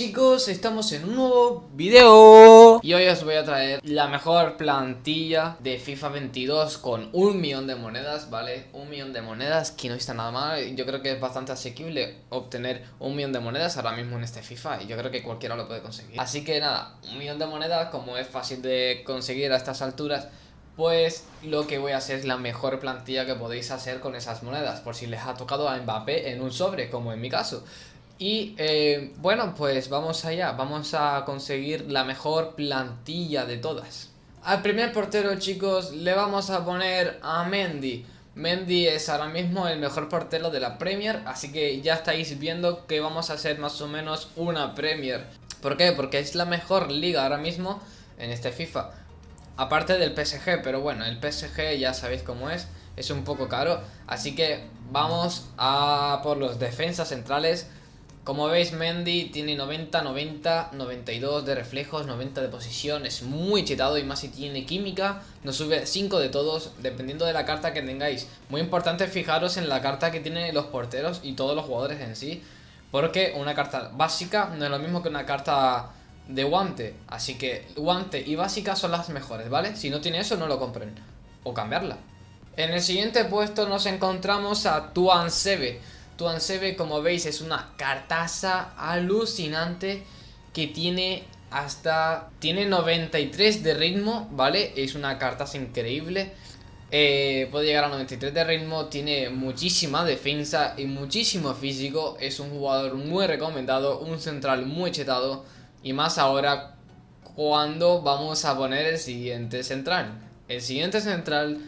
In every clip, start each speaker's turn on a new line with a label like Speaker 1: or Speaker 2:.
Speaker 1: chicos, estamos en un nuevo video. Y hoy os voy a traer la mejor plantilla de FIFA 22 con un millón de monedas, ¿vale? Un millón de monedas, que no está nada mal. Yo creo que es bastante asequible obtener un millón de monedas ahora mismo en este FIFA Y yo creo que cualquiera lo puede conseguir. Así que nada, un millón de monedas, como es fácil de conseguir a estas alturas pues lo que voy a hacer es la mejor plantilla que podéis hacer con esas monedas Por si les ha tocado a Mbappé en un sobre, como en mi caso y eh, bueno, pues vamos allá, vamos a conseguir la mejor plantilla de todas. Al primer portero, chicos, le vamos a poner a Mendy. Mendy es ahora mismo el mejor portero de la Premier, así que ya estáis viendo que vamos a hacer más o menos una Premier. ¿Por qué? Porque es la mejor liga ahora mismo en este FIFA. Aparte del PSG, pero bueno, el PSG ya sabéis cómo es, es un poco caro. Así que vamos a por los defensas centrales. Como veis Mendy tiene 90, 90, 92 de reflejos, 90 de posición, es muy chetado y más si tiene química, nos sube 5 de todos dependiendo de la carta que tengáis. Muy importante fijaros en la carta que tienen los porteros y todos los jugadores en sí, porque una carta básica no es lo mismo que una carta de guante, así que guante y básica son las mejores, ¿vale? Si no tiene eso no lo compren, o cambiarla. En el siguiente puesto nos encontramos a Tuan Sebe. Tuansebe, como veis, es una cartaza alucinante que tiene hasta... Tiene 93 de ritmo, ¿vale? Es una cartaza increíble. Eh, puede llegar a 93 de ritmo, tiene muchísima defensa y muchísimo físico. Es un jugador muy recomendado, un central muy chetado. Y más ahora cuando vamos a poner el siguiente central. El siguiente central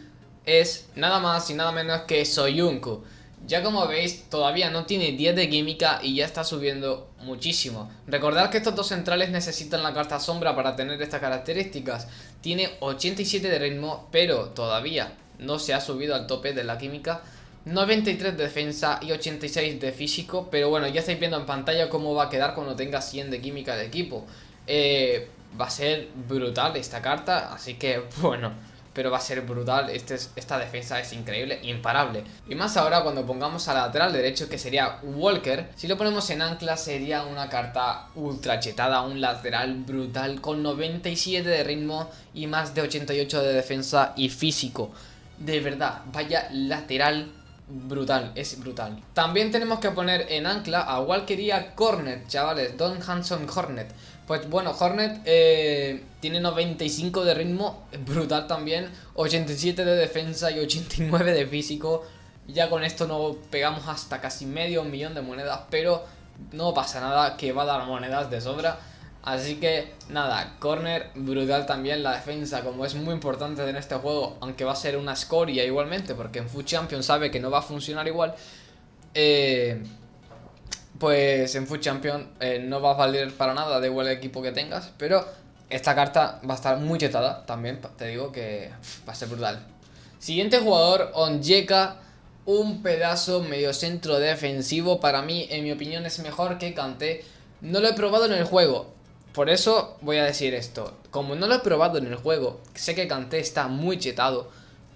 Speaker 1: es nada más y nada menos que Soyuncu. Ya como veis, todavía no tiene 10 de química y ya está subiendo muchísimo. Recordad que estos dos centrales necesitan la carta sombra para tener estas características. Tiene 87 de ritmo, pero todavía no se ha subido al tope de la química. 93 de defensa y 86 de físico, pero bueno, ya estáis viendo en pantalla cómo va a quedar cuando tenga 100 de química de equipo. Eh, va a ser brutal esta carta, así que bueno pero va a ser brutal, este esta defensa es increíble, imparable. Y más ahora cuando pongamos al lateral derecho que sería Walker, si lo ponemos en ancla sería una carta ultra chetada, un lateral brutal con 97 de ritmo y más de 88 de defensa y físico. De verdad, vaya lateral brutal, es brutal. También tenemos que poner en ancla a Walker y a Cornet, chavales, Don Hanson Hornet. Pues bueno, Hornet eh, tiene 95 de ritmo, brutal también, 87 de defensa y 89 de físico. Ya con esto no pegamos hasta casi medio millón de monedas, pero no pasa nada, que va a dar monedas de sobra. Así que nada, corner brutal también la defensa, como es muy importante en este juego, aunque va a ser una escoria igualmente, porque en Food Champion sabe que no va a funcionar igual. Eh, pues en Food Champion eh, no va a valer para nada, de igual el equipo que tengas, pero esta carta va a estar muy chetada también, te digo que va a ser brutal. Siguiente jugador, Onjeka, un pedazo medio centro defensivo, para mí, en mi opinión, es mejor que Kanté. No lo he probado en el juego, por eso voy a decir esto. Como no lo he probado en el juego, sé que Kanté está muy chetado,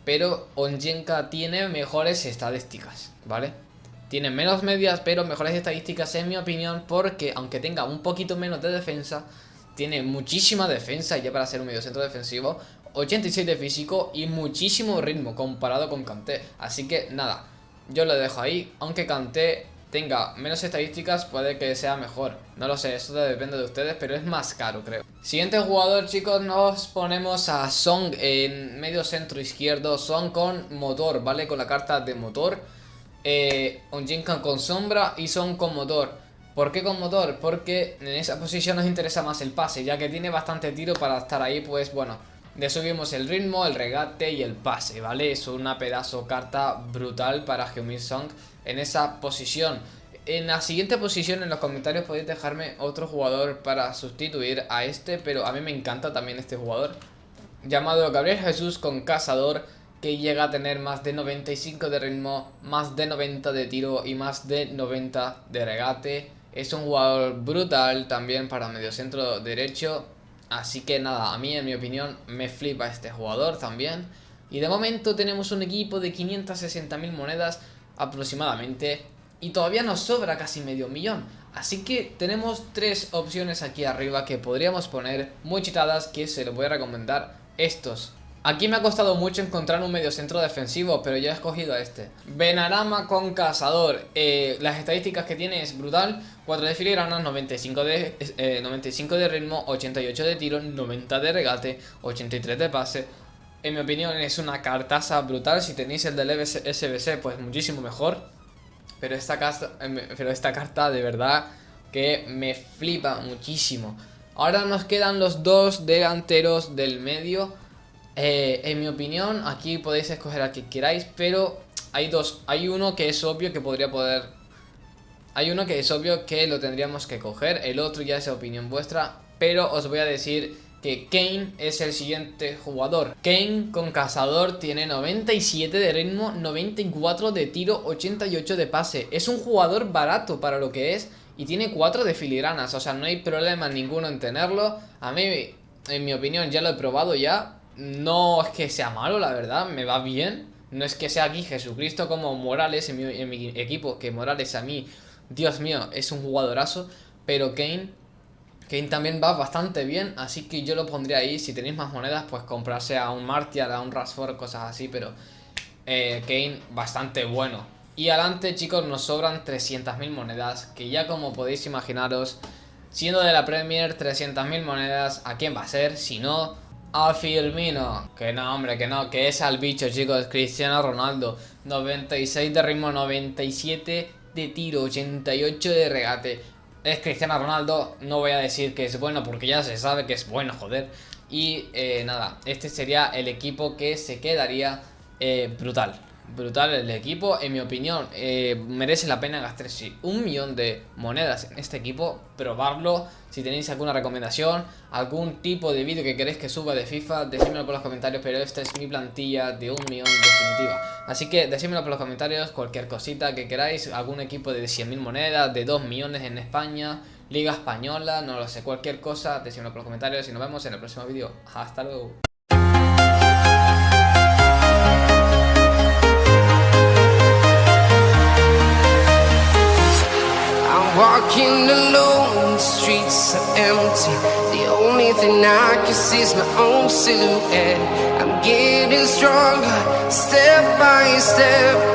Speaker 1: pero Onjenka tiene mejores estadísticas, ¿vale? Tiene menos medias, pero mejores estadísticas en mi opinión, porque aunque tenga un poquito menos de defensa, tiene muchísima defensa ya para ser un medio centro defensivo, 86 de físico y muchísimo ritmo comparado con Kanté. Así que nada, yo lo dejo ahí, aunque Kanté tenga menos estadísticas puede que sea mejor. No lo sé, eso depende de ustedes, pero es más caro creo. Siguiente jugador chicos, nos ponemos a Song en medio centro izquierdo, Song con motor, ¿vale? Con la carta de motor eh, Onjinkan con sombra y Son con motor. ¿Por qué con motor? Porque en esa posición nos interesa más el pase, ya que tiene bastante tiro para estar ahí, pues bueno, le subimos el ritmo, el regate y el pase, ¿vale? Es una pedazo carta brutal para Heung-Min Song en esa posición. En la siguiente posición en los comentarios podéis dejarme otro jugador para sustituir a este, pero a mí me encanta también este jugador. Llamado Gabriel Jesús con Cazador que llega a tener más de 95 de ritmo, más de 90 de tiro y más de 90 de regate. Es un jugador brutal también para medio centro derecho. Así que nada, a mí en mi opinión me flipa este jugador también. Y de momento tenemos un equipo de 560.000 monedas aproximadamente. y todavía nos sobra casi medio millón. Así que tenemos tres opciones aquí arriba que podríamos poner muy chitadas que se los voy a recomendar estos. Aquí me ha costado mucho encontrar un medio centro defensivo, pero ya he escogido a este. Benarama con cazador. Eh, las estadísticas que tiene es brutal. 4 de filigranas, 95 de, 95 eh, de ritmo, 88 de tiro, 90 de regate, 83 de pase. En mi opinión es una cartaza brutal. Si tenéis el del SBC, pues muchísimo mejor. Eh, pero esta carta de verdad que me flipa muchísimo. Ahora nos quedan los dos delanteros del medio. Eh, en mi opinión, aquí podéis escoger a quien queráis, pero hay dos. Hay uno que es obvio que podría poder... Hay uno que es obvio que lo tendríamos que coger, el otro ya es opinión vuestra, pero os voy a decir que Kane es el siguiente jugador. Kane con cazador tiene 97 de ritmo, 94 de tiro, 88 de pase. Es un jugador barato para lo que es y tiene 4 de filigranas, o sea, no hay problema ninguno en tenerlo. A mí, en mi opinión, ya lo he probado ya. No es que sea malo, la verdad, me va bien. No es que sea aquí Jesucristo como Morales en mi, equipo, que Morales a mí, Dios mío, es un jugadorazo. Pero Kane Kane también va bastante bien, así que yo lo pondría ahí. Si tenéis más monedas, pues comprarse a un Martial, a un Rashford, cosas así, pero eh, Kane bastante bueno. Y adelante, chicos, nos sobran 300.000 monedas, que ya como podéis imaginaros, siendo de la Premier, 300.000 monedas, ¿a quién va a ser? Si no, a Firmino. Que no, hombre, que no, que es al bicho, chicos, Cristiano Ronaldo. 96 de ritmo, 97 de tiro, 88 de regate es Cristiano Ronaldo, no voy a decir que es bueno porque ya se sabe que es bueno, joder. Y eh, nada, este sería el equipo que se quedaría eh, brutal brutal el equipo. En mi opinión, eh, merece la pena gastarse un millón de monedas en este equipo. Probarlo. Si tenéis alguna recomendación, algún tipo de vídeo que queréis que suba de FIFA, decídmelo por los comentarios. Pero esta es mi plantilla de un millón definitiva. Así que decídmelo por los comentarios, cualquier cosita que queráis. Algún equipo de 100.000 monedas, de 2 millones en España. Liga Española, no lo sé, cualquier cosa, decídmelo por los comentarios y nos vemos en el próximo vídeo. Hasta luego. Walking alone, the streets are empty. The only thing I can see is my own silhouette. I'm getting stronger, step by step